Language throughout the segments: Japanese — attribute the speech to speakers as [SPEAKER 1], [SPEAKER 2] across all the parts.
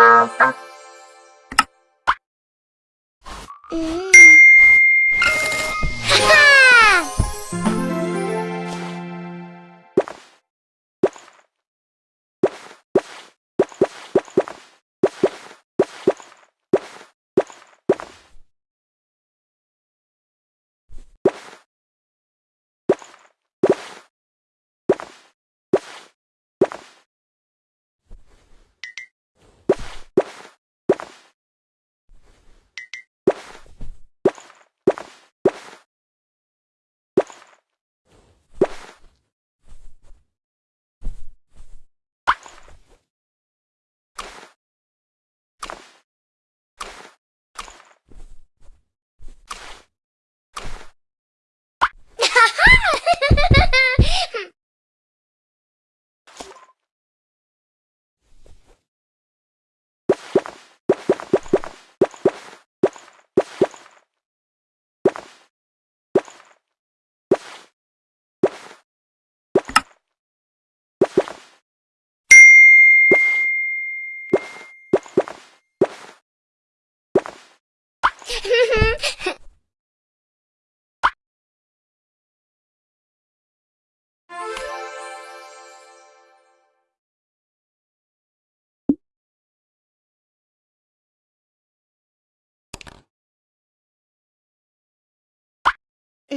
[SPEAKER 1] Oh, oh, oh.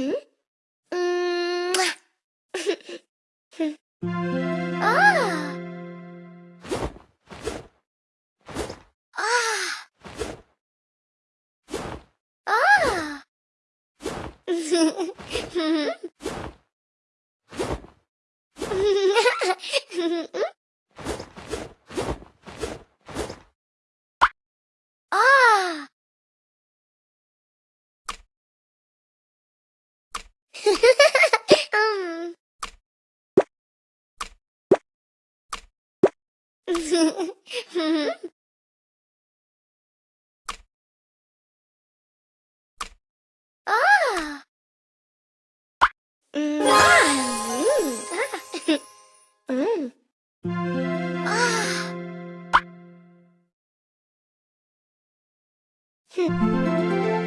[SPEAKER 1] んうん。ah! Mm. Ah. Mm. Ah.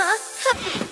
[SPEAKER 1] な